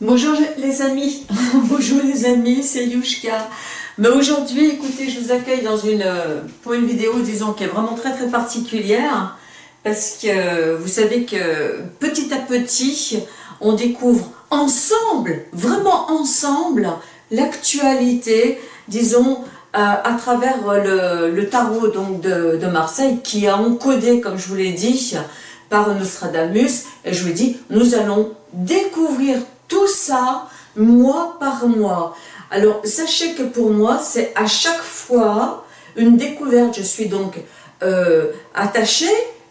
Bonjour les amis, bonjour les amis, c'est Yushka. Mais aujourd'hui, écoutez, je vous accueille dans une, pour une vidéo, disons, qui est vraiment très très particulière, parce que vous savez que petit à petit, on découvre ensemble, vraiment ensemble, l'actualité, disons, euh, à travers le, tarot donc de, Marseille, qui a encodé, comme je vous l'ai dit, par Nostradamus, et je vous dis, nous allons découvrir tout ça, mois par mois. Alors, sachez que pour moi, c'est à chaque fois une découverte. Je suis donc euh, attachée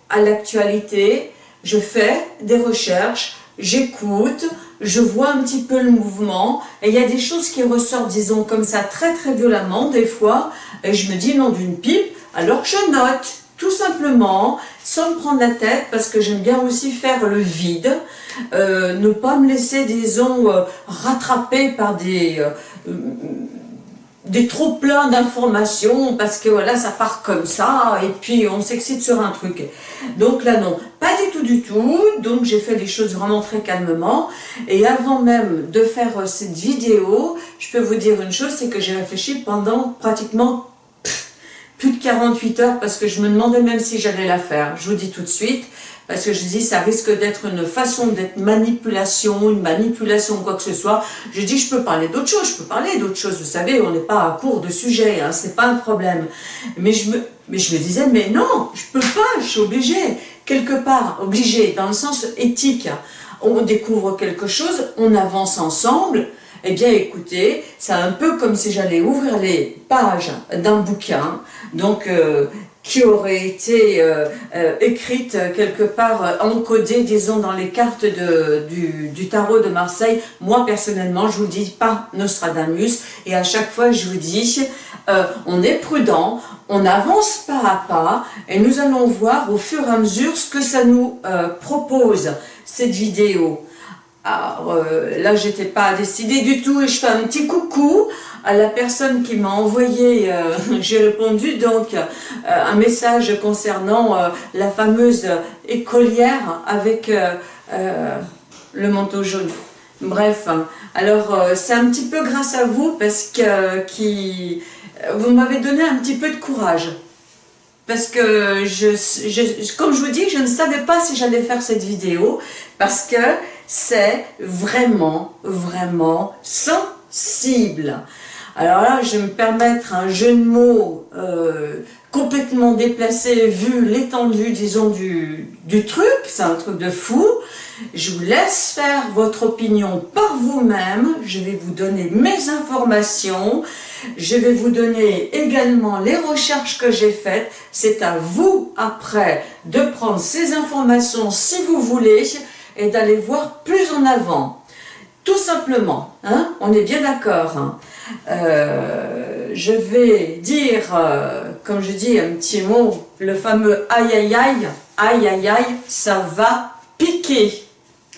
à l'actualité, je fais des recherches, j'écoute, je vois un petit peu le mouvement, et il y a des choses qui ressortent, disons, comme ça, très très violemment, des fois, et je me dis non d'une pipe, alors je note, tout simplement, sans me prendre la tête, parce que j'aime bien aussi faire le vide, euh, ne pas me laisser, disons, euh, rattraper par des, euh, des trop pleins d'informations, parce que voilà, ça part comme ça, et puis on s'excite sur un truc. Donc là, non, pas du tout du tout, donc j'ai fait les choses vraiment très calmement, et avant même de faire cette vidéo, je peux vous dire une chose, c'est que j'ai réfléchi pendant pratiquement plus de 48 heures parce que je me demandais même si j'allais la faire. Je vous dis tout de suite, parce que je dis ça risque d'être une façon d'être manipulation, une manipulation quoi que ce soit. Je dis je peux parler d'autre chose, je peux parler d'autre chose. Vous savez, on n'est pas à court de sujet, hein, c'est pas un problème. Mais je me, mais je me disais mais non, je peux pas, je suis obligée quelque part, obligée dans le sens éthique. On découvre quelque chose, on avance ensemble, eh bien écoutez, c'est un peu comme si j'allais ouvrir les pages d'un bouquin, donc euh, qui aurait été euh, euh, écrite quelque part, encodée, disons, dans les cartes de, du, tarot de Marseille. Moi, personnellement, je vous dis pas Nostradamus, et à chaque fois, je vous dis, on est prudent, on avance pas à pas, et nous allons voir au fur et à mesure ce que ça nous propose, cette vidéo. Euh, là, j'étais pas décidée du tout et je fais un petit coucou à la personne qui m'a envoyé, euh, j'ai répondu donc euh, un message concernant la fameuse écolière avec le manteau jaune. Bref, alors c'est un petit peu grâce à vous parce que vous m'avez donné un petit peu de courage parce que, comme je vous dis, je ne savais pas si j'allais faire cette vidéo, parce que c'est vraiment, vraiment sensible. Alors là, je vais me permettre un jeu de mots euh, complètement déplacé vu l'étendue, disons, du, du truc. C'est un truc de fou. Je vous laisse faire votre opinion par vous-même. Je vais vous donner mes informations. Je vais vous donner également les recherches que j'ai faites. C'est à vous, après, de prendre ces informations si vous voulez et d'aller voir plus en avant. Tout simplement, hein, on est bien d'accord. Hein. Euh, je vais dire, euh, comme je dis un petit mot, le fameux aïe aïe aïe, aïe aïe aïe, ça va piquer.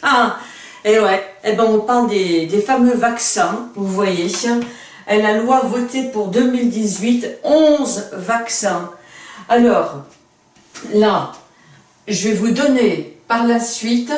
Ah, et ouais, et eh ben on parle des, des fameux vaccins, vous voyez, et la loi votée pour 2018, 11 vaccins. Alors, là, je vais vous donner par la suite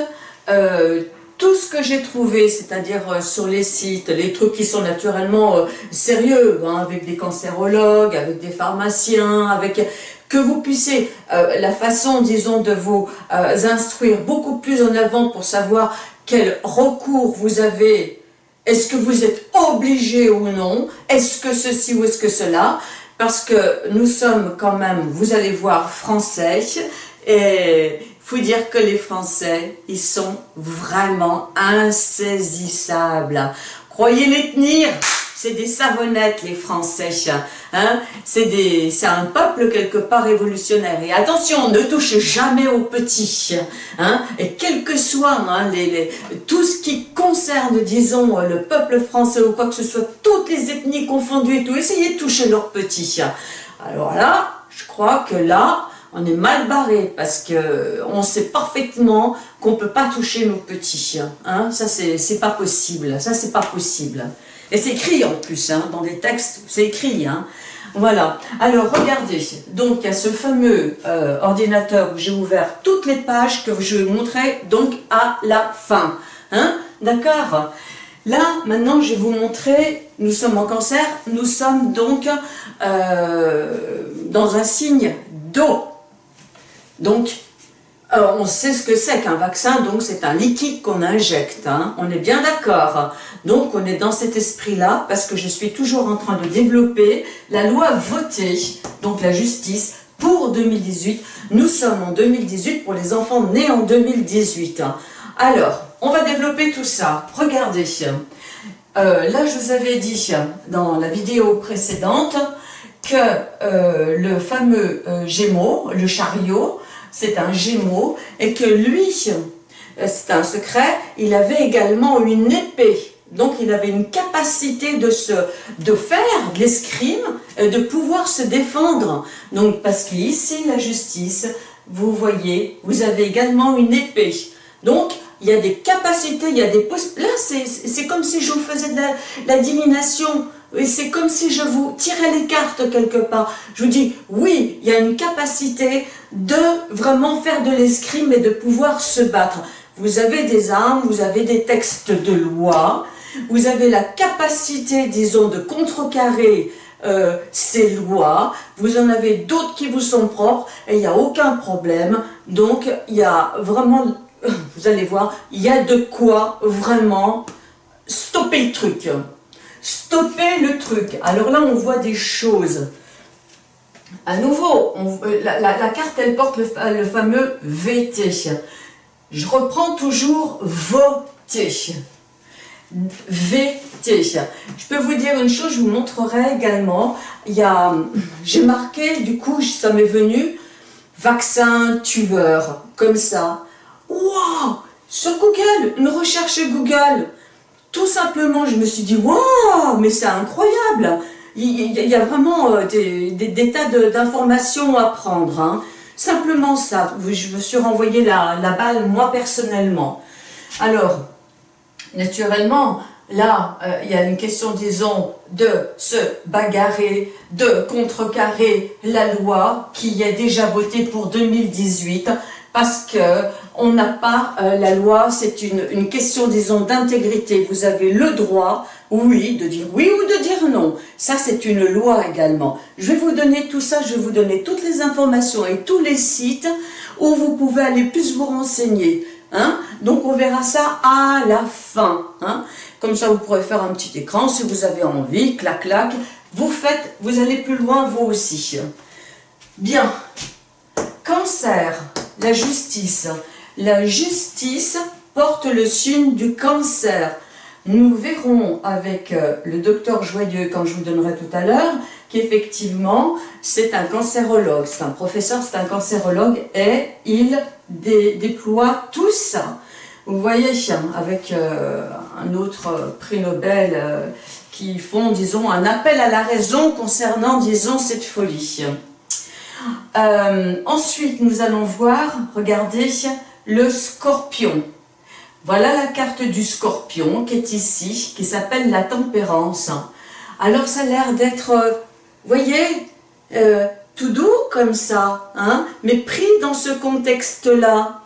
euh, tout ce que j'ai trouvé, c'est-à-dire euh, sur les sites, les trucs qui sont naturellement euh, sérieux, hein, avec des cancérologues, avec des pharmaciens, avec que vous puissiez, la façon, disons, de vous instruire beaucoup plus en avant pour savoir quel recours vous avez, est-ce que vous êtes obligé ou non, est-ce que ceci ou est-ce que cela, parce que nous sommes quand même, vous allez voir, français, et faut dire que les Français, ils sont vraiment insaisissables. Croyez les tenir, c'est des savonnettes les Français. Hein? C'est un peuple quelque part révolutionnaire. Et attention, ne touche jamais aux petits. Hein? Et quel que soit hein, les, tout ce qui concerne, disons, le peuple français ou quoi que ce soit, toutes les ethnies confondues et tout, essayez de toucher leurs petits. Alors là, je crois que là, on est mal barré parce que on sait parfaitement qu'on peut pas toucher nos petits. Hein. Ça, c'est pas possible. Ça, c'est pas possible. Et c'est écrit en plus, hein, dans des textes, c'est écrit. Hein. Voilà. Alors, regardez. Donc, il y a ce fameux euh, ordinateur où j'ai ouvert toutes les pages que je vais vous montrer donc à la fin. Hein D'accord Là, maintenant, je vais vous montrer, nous sommes en cancer, nous sommes donc euh, dans un signe d'eau. Donc, euh, on sait ce que c'est qu'un vaccin, donc c'est un liquide qu'on injecte, hein. on est bien d'accord. Donc on est dans cet esprit-là, parce que je suis toujours en train de développer la loi votée, donc la justice, pour 2018. Nous sommes en 2018 pour les enfants nés en 2018. Alors, on va développer tout ça. Regardez, euh, là je vous avais dit dans la vidéo précédente que euh, le fameux Gémeaux, le chariot, c'est un gémeau, et que lui, euh, c'est un secret, il avait également une épée. Donc il avait une capacité de, se, de faire de l'escrime, de pouvoir se défendre. Donc parce qu'ici, la justice, vous voyez, vous avez également une épée. Donc il y a des capacités, il y a des Là, c'est comme si je vous faisais de la, la divination. C'est comme si je vous tirais les cartes quelque part. Je vous dis, oui, il y a une capacité de vraiment faire de l'escrime et de pouvoir se battre. Vous avez des armes, vous avez des textes de loi, vous avez la capacité, disons, de contrecarrer euh, ces lois, vous en avez d'autres qui vous sont propres et il n'y a aucun problème. Donc, il y a vraiment, vous allez voir, il y a de quoi vraiment stopper le truc. Stopper le truc. Alors là, on voit des choses. À nouveau, euh, la, carte, elle porte le, fameux VT. Je reprends toujours voter. VT. Je peux vous dire une chose, je vous montrerai également. J'ai marqué, du coup, ça m'est venu, vaccin tueur, comme ça. Waouh Sur Google, une recherche Google. Tout simplement, je me suis dit, waouh, mais c'est incroyable il, y a vraiment euh, des, tas d'informations à prendre. Hein. Simplement ça, je me suis renvoyé la, balle moi personnellement. Alors, naturellement, là, euh, il y a une question, disons, de se bagarrer, de contrecarrer la loi qui est déjà votée pour 2018 parce que on n'a pas euh, la loi, c'est une, une, question, disons, d'intégrité. Vous avez le droit, oui, de dire oui ou de dire non. Ça, c'est une loi également. Je vais vous donner tout ça, je vais vous donner toutes les informations et tous les sites où vous pouvez aller plus vous renseigner. Hein Donc, on verra ça à la fin. Hein Comme ça, vous pourrez faire un petit écran si vous avez envie, clac, clac. Vous faites, vous allez plus loin, vous aussi. Bien. Cancer la justice. La justice porte le signe du cancer. Nous verrons avec euh, le docteur Joyeux, quand je vous donnerai tout à l'heure, qu'effectivement, c'est un cancérologue, c'est un professeur, c'est un cancérologue, et il déploie tout ça. Vous voyez, avec euh, un autre prix Nobel euh, qui font, disons, un appel à la raison concernant, disons, cette folie. Ensuite, nous allons voir, regardez, le scorpion. Voilà la carte du scorpion qui est ici, qui s'appelle la tempérance. Alors, ça a l'air d'être, euh, voyez, euh, tout doux comme ça, hein, mais pris dans ce contexte-là.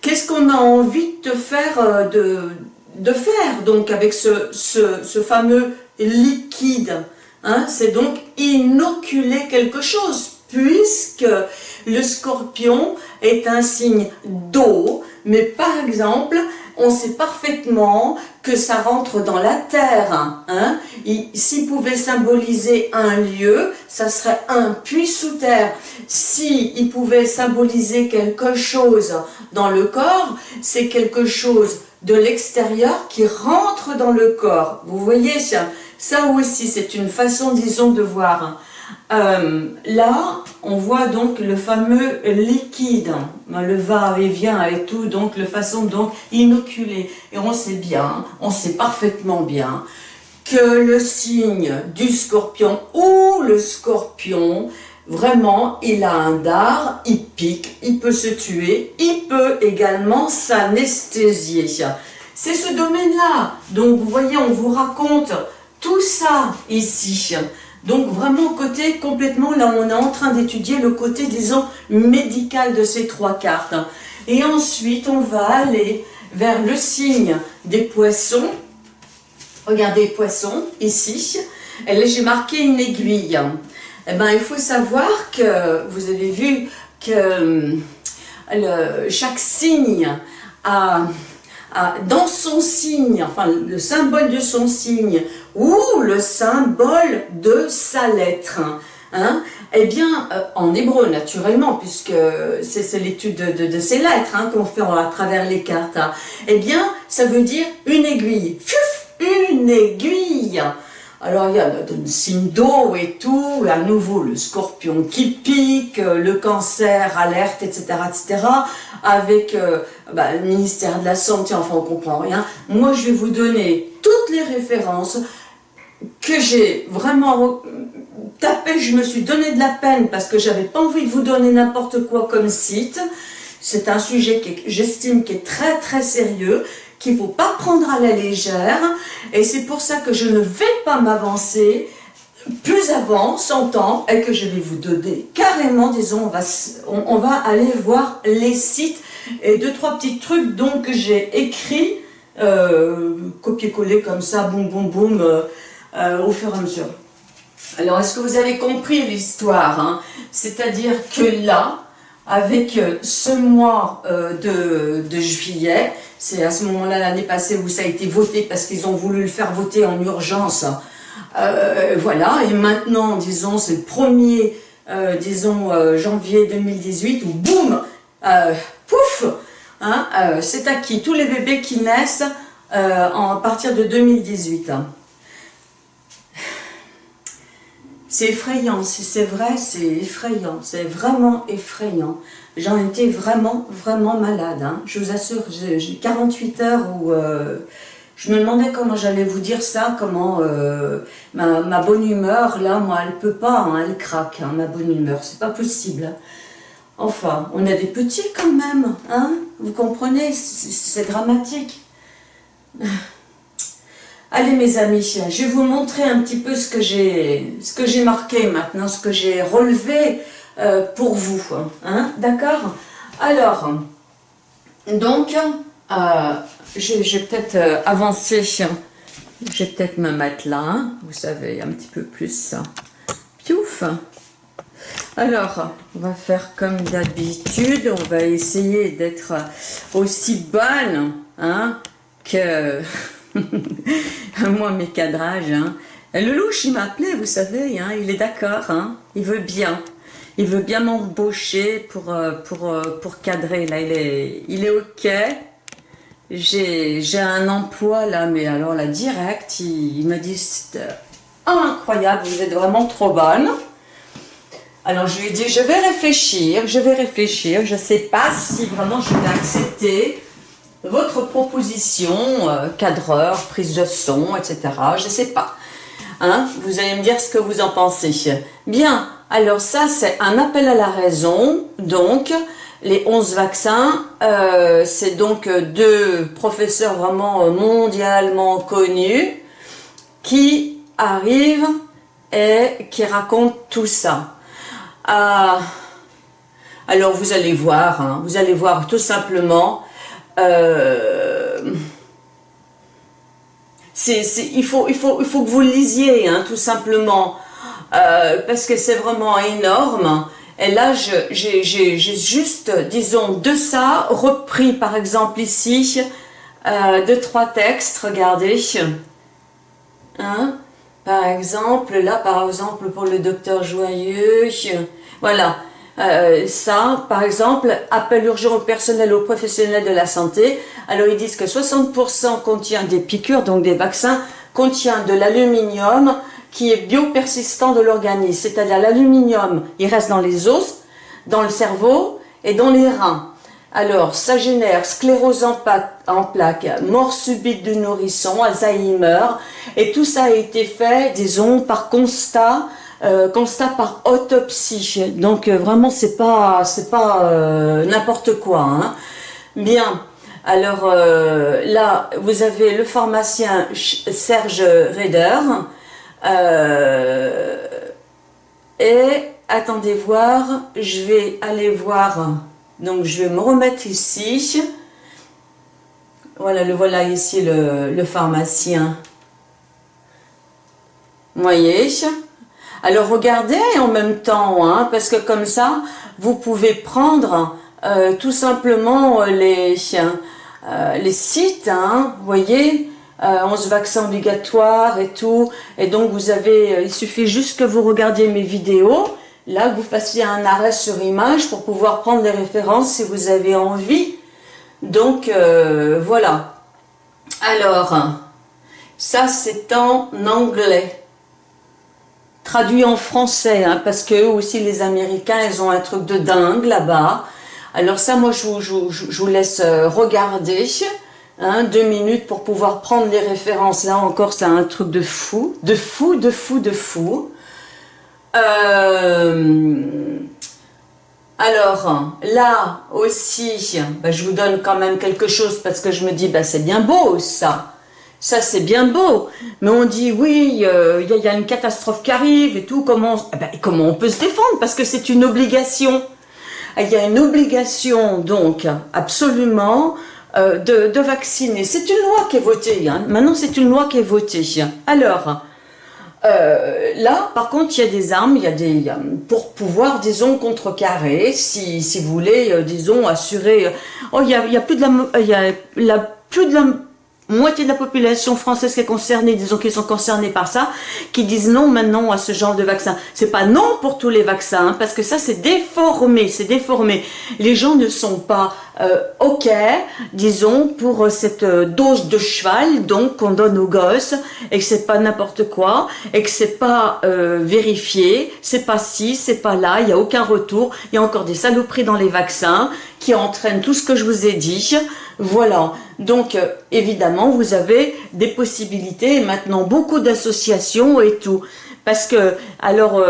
Qu'est-ce qu'on a envie de faire, de, de faire donc avec ce fameux liquide hein, C'est donc inoculer quelque chose, puisque le scorpion est un signe d'eau, mais par exemple, on sait parfaitement que ça rentre dans la terre. Hein? S'il pouvait symboliser un lieu, ça serait un puits sous terre. S'il pouvait symboliser quelque chose dans le corps, c'est quelque chose de l'extérieur qui rentre dans le corps. Vous voyez, ça, ça aussi, c'est une façon, disons, de voir. Euh, là, on voit donc le fameux liquide, le va et vient et tout, donc le façon donc inoculé. Et on sait bien, on sait parfaitement bien que le signe du scorpion ou le scorpion, vraiment, il a un dard, il pique, il peut se tuer, il peut également s'anesthésier. C'est ce domaine-là. Donc, vous voyez, on vous raconte tout ça ici. Donc vraiment côté complètement, là on est en train d'étudier le côté, disons, médical de ces trois cartes. Et ensuite on va aller vers le signe des poissons. Regardez poissons, ici. Et j'ai marqué une aiguille. Eh ben, il faut savoir que, vous avez vu que le, chaque signe a dans son signe, enfin le symbole de son signe, ou le symbole de sa lettre. Hein, eh bien, euh, en hébreu naturellement, puisque c'est l'étude de, ces lettres hein, qu'on fait à travers les cartes, hein, eh bien, ça veut dire une aiguille. une aiguille alors il y a le signe d'eau et tout, à nouveau le scorpion qui pique, euh, le cancer, alerte, etc. etc. avec euh, bah, le ministère de la Santé, enfin on comprend rien. Moi je vais vous donner toutes les références que j'ai vraiment tapé, je me suis donné de la peine parce que j'avais pas envie de vous donner n'importe quoi comme site. C'est un sujet que j'estime qui est très très sérieux qu'il ne faut pas prendre à la légère. Et c'est pour ça que je ne vais pas m'avancer plus avant, sans temps, et que je vais vous donner carrément, disons, on va, on, va aller voir les sites et deux, trois petits trucs donc que j'ai écrit, euh, copier-coller comme ça, boum, boum, boum, euh, euh, au fur et à mesure. Alors, est-ce que vous avez compris l'histoire hein? C'est-à-dire que là, avec ce mois de, de juillet, c'est à ce moment-là, l'année passée, où ça a été voté parce qu'ils ont voulu le faire voter en urgence. Euh, voilà, et maintenant, disons, c'est le 1er, euh, disons, euh, janvier 2018, où boum, pouf, hein, c'est acquis. Tous les bébés qui naissent en, à partir de 2018. C'est effrayant, c'est vrai, c'est effrayant, c'est vraiment effrayant. J'en étais vraiment, vraiment malade. Hein. Je vous assure, j'ai 48 heures où euh, je me demandais comment j'allais vous dire ça, comment euh, ma, bonne humeur, là, moi, elle peut pas, hein, elle craque, hein, ma bonne humeur, c'est pas possible. Enfin, on a des petits quand même, hein vous comprenez, c'est dramatique. Allez mes amis, je vais vous montrer un petit peu ce que j'ai marqué maintenant, ce que j'ai relevé euh, pour vous. Hein, D'accord? Alors, donc, euh, peut-être euh, avancer, je vais peut-être me mettre là, hein, vous savez, un petit peu plus. Piouf alors, on va faire comme d'habitude, on va essayer d'être aussi bonne hein, que moi mes cadrages. Hein. Le louche, il m'a appelé, vous savez, hein, il est d'accord, hein, il veut bien il veut bien m'embaucher pour, euh, pour, euh, pour cadrer. Là, il est, il est OK. J'ai un emploi là, mais alors là, direct, il, me dit c'est euh, incroyable, vous êtes vraiment trop bonne. Alors je lui ai dit, je vais réfléchir, je vais réfléchir, je ne sais pas si vraiment je vais accepter votre proposition, cadreur, prise de son, etc. Je ne sais pas. Hein vous allez me dire ce que vous en pensez. Bien, alors ça, c'est un appel à la raison. Donc, les 11 vaccins, euh, c'est donc deux professeurs vraiment mondialement connus qui arrivent et qui racontent tout ça. Ah, alors vous allez voir, hein, vous allez voir tout simplement, euh, il, faut, il, faut, il faut que vous lisiez, hein, tout simplement. Euh, parce que c'est vraiment énorme. Et là, j'ai juste, disons, de ça, repris par exemple ici, euh, deux, trois textes, regardez. Hein? Par exemple, là, par exemple, pour le docteur Joyeux, voilà. Euh, ça, par exemple, appel urgent au personnel, aux professionnels de la santé. Alors, ils disent que 60% contient des piqûres, donc des vaccins, contient de l'aluminium, qui est biopersistant de l'organisme, c'est-à-dire l'aluminium, il reste dans les os, dans le cerveau et dans les reins. Alors, ça génère sclérose en, en plaques, mort subite du nourrisson, Alzheimer, et tout ça a été fait, disons, par constat, euh, constat par autopsie. Donc euh, vraiment, c'est pas, c'est pas euh, n'importe quoi. Hein. Bien. Alors là, vous avez le pharmacien Serge Reder, et attendez voir, je vais aller voir, donc je vais me remettre ici. Voilà, le voilà ici le, pharmacien. Vous voyez? Alors regardez en même temps, hein, parce que comme ça, vous pouvez prendre euh, tout simplement les, euh, les sites, hein, vous voyez, 11 euh, vaccins obligatoires et tout. Et donc, vous avez, euh, il suffit juste que vous regardiez mes vidéos. Là, vous fassiez un arrêt sur image pour pouvoir prendre les références si vous avez envie. Donc, euh, voilà. Alors, ça, c'est en anglais. Traduit en français, hein, parce que aussi, les Américains, ils ont un truc de dingue là-bas. Alors ça, moi, je vous laisse regarder. Hein, deux minutes pour pouvoir prendre les références. Là encore, c'est un truc de fou, de fou, de fou, de fou. Euh, alors, là aussi, bah, je vous donne quand même quelque chose parce que je me dis, bah, c'est bien beau ça. Ça, c'est bien beau. Mais on dit, oui, euh, il y, a une catastrophe qui arrive et tout. Comment, eh ben, comment on peut se défendre? Parce que c'est une obligation. Il y a une obligation, donc, absolument, euh, de, vacciner. C'est une loi qui est votée. Hein. Maintenant, c'est une loi qui est votée. Alors, euh, là, par contre, il y a des armes, il y a des pour pouvoir, disons, contrecarrer, si, si vous voulez, disons, assurer. oh, il y a, plus de la, y a plus de la moitié de la population française qui est concernée, disons qu'ils sont concernés par ça, qui disent non maintenant à ce genre de vaccin. C'est pas non pour tous les vaccins, hein, parce que ça c'est déformé, c'est déformé. Les gens ne sont pas euh, ok, disons, pour cette euh, dose de cheval, donc qu'on donne aux gosses, et que c'est pas n'importe quoi, et que c'est pas euh, vérifié, c'est pas ci, c'est pas là, il y a aucun retour, il y a encore des saloperies dans les vaccins qui entraînent tout ce que je vous ai dit. Voilà, donc évidemment, vous avez des possibilités, maintenant beaucoup d'associations et tout. Parce que, alors,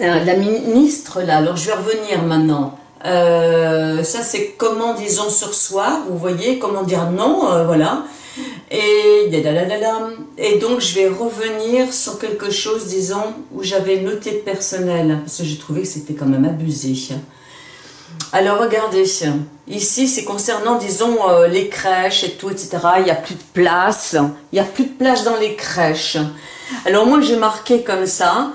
la ministre, là, alors je vais revenir maintenant, euh, ça, c'est comment, disons, sur soi, vous voyez, comment dire non, euh, voilà. Et, et donc, je vais revenir sur quelque chose, disons, où j'avais noté personnel, parce que j'ai trouvé que c'était quand même abusé. Alors, regardez, ici, c'est concernant, disons, euh, les crèches et tout, etc. Il n'y a plus de place, il n'y a plus de place dans les crèches. Alors, moi, j'ai marqué comme ça,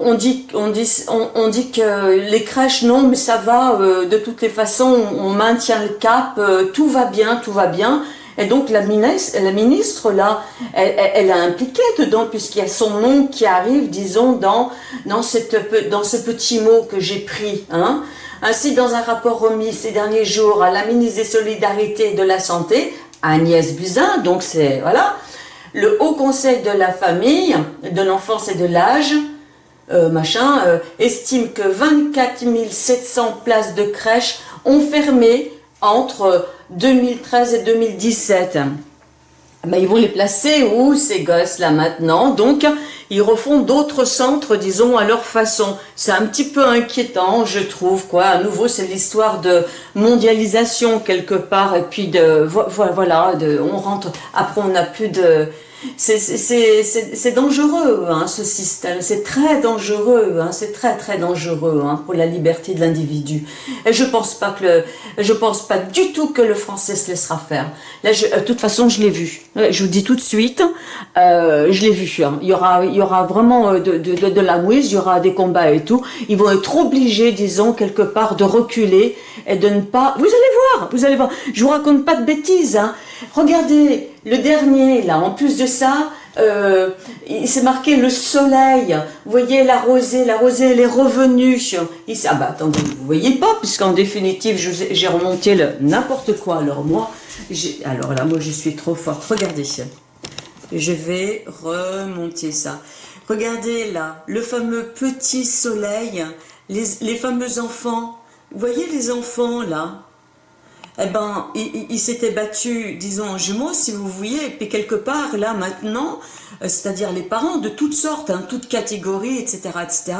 on, dit, on, dit, on, dit que les crèches, non, mais ça va, euh, de toutes les façons, on, maintient le cap, euh, tout va bien, tout va bien. Et donc la ministre, la ministre là, elle, a impliqué dedans, puisqu'il y a son nom qui arrive, disons, dans, dans, cette, dans ce petit mot que j'ai pris. Hein. Ainsi, dans un rapport remis ces derniers jours à la ministre des Solidarités et de la Santé, Agnès Buzyn, donc c'est, voilà, le Haut Conseil de la famille, de l'enfance et de l'âge, euh, machin, euh, estime que 24 700 places de crèche ont fermé entre 2013 et 2017. Ben, ils vont les placer où ces gosses là maintenant? Donc ils refont d'autres centres, disons, à leur façon. C'est un petit peu inquiétant, je trouve, quoi. À nouveau, c'est l'histoire de mondialisation quelque part, et puis de, voilà, on rentre, après on n'a plus de, c'est dangereux, hein, ce système. C'est très dangereux. Hein, c'est très très dangereux hein, pour la liberté de l'individu. Et je pense pas que le, je pense pas du tout que le français se laissera faire. Là, euh, de toute façon, je l'ai vu. Je vous dis tout de suite, euh, je l'ai vu. Hein. Il y aura, il y aura vraiment euh, de, de, de, la mouise, il y aura des combats et tout. Ils vont être obligés, disons quelque part, de reculer et de ne pas. Vous allez voir, vous allez voir. Je vous raconte pas de bêtises. Hein. Regardez, le dernier, là, en plus de ça, euh, il s'est marqué le soleil. Vous voyez la rosée, la rosée, elle est revenue. Ici, ah bah attendez, vous voyez pas, puisqu'en définitive, j'ai remonté le n'importe quoi. Alors moi, alors là, moi, je suis trop forte. Regardez, je vais remonter ça. Regardez là, le fameux petit soleil, les, les fameux enfants. Vous voyez les enfants là? Eh ben, il, s'était battu, disons, en jumeaux, si vous voyez, et puis quelque part, là, maintenant, euh, c'est-à-dire les parents de toutes sortes, hein, toutes catégories, etc., etc.,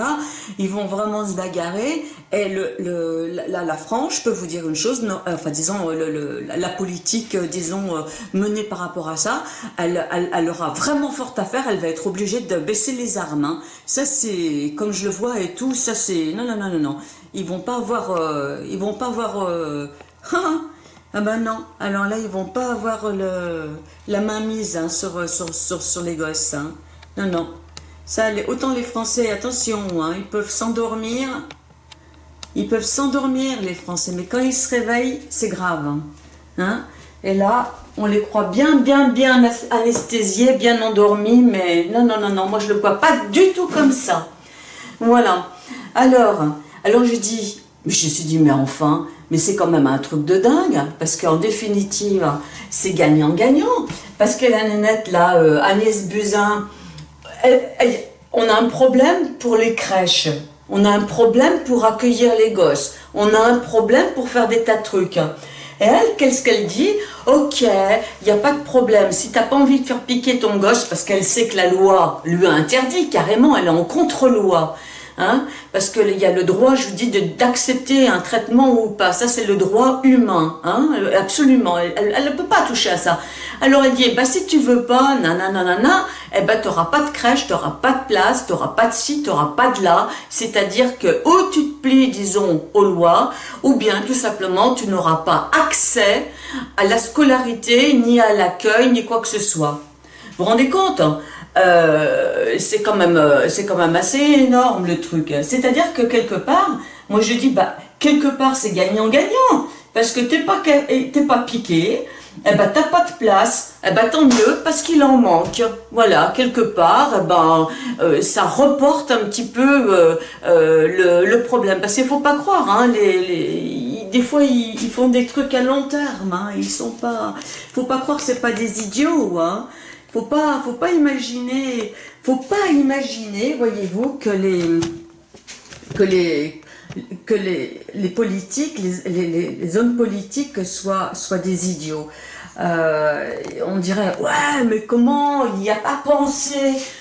ils vont vraiment se bagarrer, et le, la, France, je peux vous dire une chose, enfin, disons, le, la politique, euh, disons, euh, menée par rapport à ça, elle, elle, aura vraiment fort à faire, elle va être obligée de baisser les armes, hein. ça c'est, comme je le vois et tout, ça c'est, non, non, non, non, non, ils vont pas avoir, ils vont pas avoir, ah ben non, alors là, ils vont pas avoir le, la main mise hein, sur, sur, sur, sur, les gosses. Hein. Non, non. Ça, autant les Français, attention, hein, ils peuvent s'endormir. Ils peuvent s'endormir, les Français, mais quand ils se réveillent, c'est grave. Hein. Et là, on les croit bien, bien, bien anesthésiés, bien endormis, mais non, non, non, non, moi je le vois pas du tout comme ça. Voilà. Alors, alors je dis, je me suis dit, mais enfin, mais c'est quand même un truc de dingue, parce qu'en définitive, c'est gagnant-gagnant. Parce que la nénette, là, euh, Agnès Buzyn, on a un problème pour les crèches. On a un problème pour accueillir les gosses. On a un problème pour faire des tas de trucs. Et elle, qu'est-ce qu'elle dit? Ok, il n'y a pas de problème. Si tu n'as pas envie de faire piquer ton gosse, parce qu'elle sait que la loi lui a interdit, carrément, elle est en contre-loi. Hein, parce qu'il y a le droit, je vous dis, d'accepter un traitement ou pas. Ça, c'est le droit humain, hein, absolument. Elle ne peut pas toucher à ça. Alors, elle dit, bah, si tu veux pas, nanana, eh ben, tu n'auras pas de crèche, tu n'auras pas de place, tu n'auras pas de ci, tu n'auras pas de là. C'est-à-dire que, ou tu te plies, disons, aux lois, ou bien, tout simplement, tu n'auras pas accès à la scolarité, ni à l'accueil, ni quoi que ce soit. Vous vous rendez compte hein? Euh, c'est quand même euh, c'est quand même assez énorme le truc. C'est-à-dire que quelque part, moi je dis bah quelque part c'est gagnant-gagnant parce que t'es pas t'es pas piqué, eh ben t'as pas de place, eh ben tant mieux parce qu'il en manque. Voilà quelque part, eh ben euh, ça reporte un petit peu le, le, problème parce qu'il faut pas croire hein, les, des fois ils, font des trucs à long terme, hein, ils sont pas, faut pas croire c'est pas des idiots, hein. Faut pas, faut pas imaginer, faut pas imaginer, voyez-vous, que les, que les, que les, les politiques, les, les, hommes politiques soient, soient des idiots. Euh, on dirait, ouais, mais comment il n'y a pas pensé,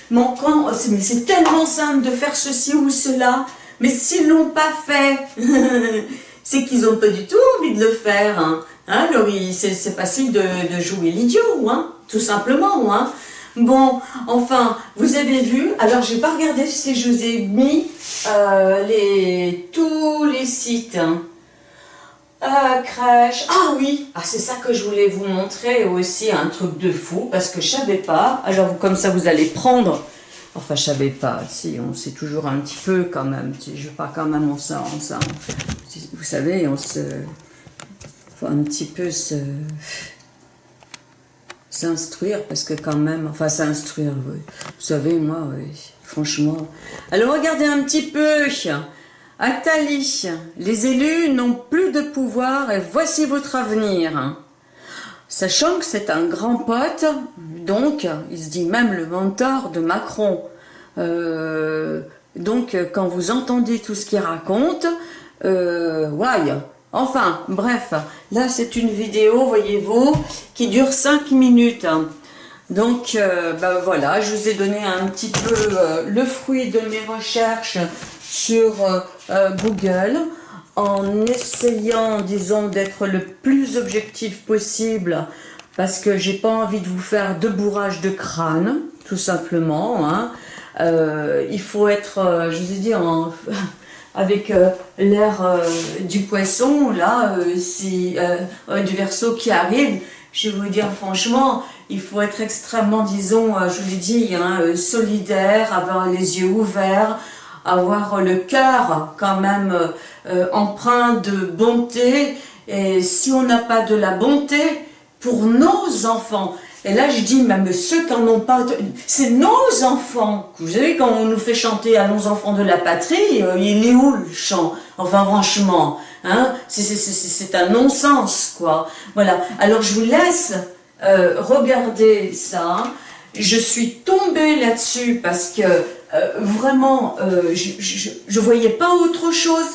manquant, c'est tellement simple de faire ceci ou cela, mais s'ils l'ont pas fait, c'est qu'ils n'ont pas du tout envie de le faire. Hein. Hein, c'est facile de, de jouer l'idiot, hein, tout simplement. Hein. Bon, enfin, vous avez vu, alors j'ai pas regardé si je vous ai mis euh, les, tous les sites. Hein. Euh, crèche, ah oui, ah, c'est ça que je voulais vous montrer aussi, un truc de fou, parce que je savais pas, alors comme ça vous allez prendre, enfin je savais pas, si on sait toujours un petit peu quand même, je pas quand même on ça, on vous savez, on se un petit peu se s'instruire parce que quand même, enfin s'instruire. Vous savez, moi, franchement. Alors regardez un petit peu. Atali, les élus n'ont plus de pouvoir et voici votre avenir. Sachant que c'est un grand pote, donc il se dit même le mentor de Macron. Euh, donc quand vous entendez tout ce qu'il raconte, euh, ouais, Enfin, bref, là c'est une vidéo, voyez-vous, qui dure 5 minutes. Donc, ben voilà, je vous ai donné un petit peu euh, le fruit de mes recherches sur euh, Google en essayant, disons, d'être le plus objectif possible parce que j'ai pas envie de vous faire de bourrage de crâne, tout simplement. Hein. il faut être, je vous ai dit, en avec euh, l'air euh, du poisson, là, euh, si, du verso qui arrive, je vais vous dire franchement, il faut être extrêmement, disons, je vous l'ai dit, hein, solidaire, avoir les yeux ouverts, avoir le cœur quand même empreint de bonté, et si on n'a pas de la bonté pour nos enfants, et là, je dis, même ceux qui n'en ont pas, c'est nos enfants. Vous savez, quand on nous fait chanter à nos enfants de la patrie, euh, il est où le chant? Enfin, franchement, hein, c'est un non-sens, quoi. Voilà. Alors, je vous laisse euh, regarder ça. Je suis tombée là-dessus parce que euh, vraiment, je, ne voyais pas autre chose.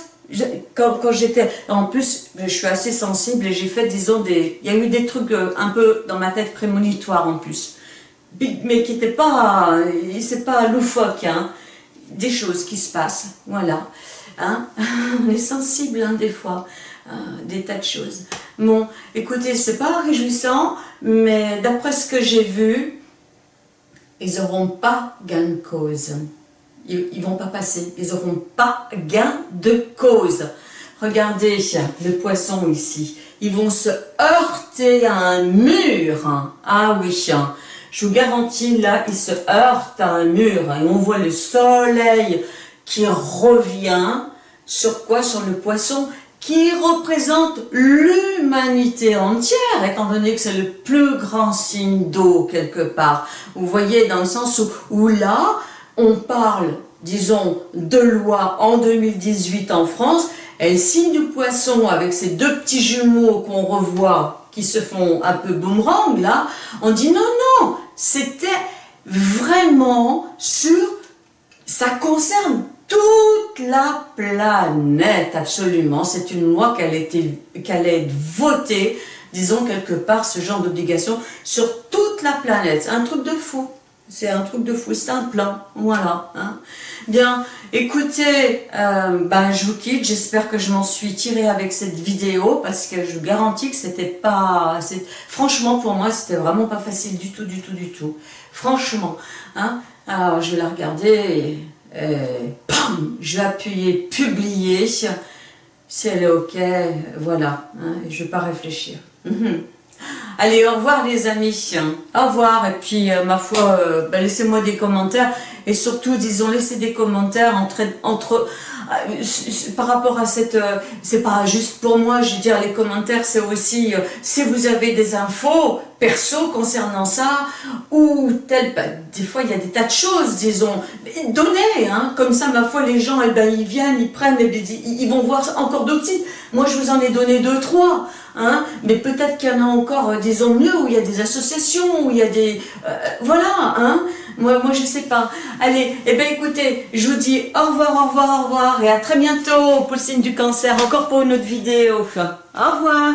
Quand, j'étais, en plus, je suis assez sensible et j'ai fait, disons, des, il y a eu des trucs euh, un peu dans ma tête prémonitoires en plus, mais qui n'étaient pas, c'est pas loufoque, hein, des choses qui se passent, voilà, hein, on est sensible hein, des fois, euh, des tas de choses. Bon, écoutez, c'est pas réjouissant, mais d'après ce que j'ai vu, ils n'auront pas gain de cause ils, ne vont pas passer, ils n'auront pas gain de cause. Regardez le poisson ici, ils vont se heurter à un mur. Ah oui, je vous garantis, là, ils se heurtent à un mur. Et on voit le soleil qui revient sur quoi? Sur le poisson qui représente l'humanité entière, étant donné que c'est le plus grand signe d'eau quelque part. Vous voyez, dans le sens où, où là, on parle, disons, de loi en 2018 en France, elle signe du poisson avec ces deux petits jumeaux qu'on revoit, qui se font un peu boomerang là, on dit non, non, c'était vraiment sur, ça concerne toute la planète, absolument, c'est une loi qu'elle allait être votée, disons quelque part, ce genre d'obligation sur toute la planète, c'est un truc de fou. C'est un truc de fou, c'est un plan, voilà. Hein. Bien, écoutez, euh, ben, je vous quitte, j'espère que je m'en suis tirée avec cette vidéo, parce que je vous garantis que c'était pas... Franchement, pour moi, c'était vraiment pas facile du tout, du tout, du tout. Franchement, hein. Alors, je vais la regarder et... je vais appuyer « Publier ». Si elle est OK, voilà, hein, je vais pas réfléchir. Allez, au revoir les amis. Au revoir. Et puis, euh, ma foi, euh, bah, laissez-moi des commentaires. Et surtout, disons, laissez des commentaires entre, entre euh, par rapport à cette... c'est pas juste pour moi, je veux dire, les commentaires, c'est aussi... si vous avez des infos perso concernant ça, ou tel... Bah, des fois, il y a des tas de choses, disons. Donnez, hein, comme ça, ma foi, les gens, eh ben, ils viennent, ils prennent, ils vont voir encore d'autres sites. Moi, je vous en ai donné deux, trois. Hein, mais peut-être qu'il y en a encore, euh, disons mieux, où il y a des associations, où il y a des... Euh, voilà, hein moi, moi, je sais pas. Allez, eh bien, écoutez, je vous dis au revoir, au revoir, au revoir, et à très bientôt pour le signe du cancer, encore pour une autre vidéo. Au revoir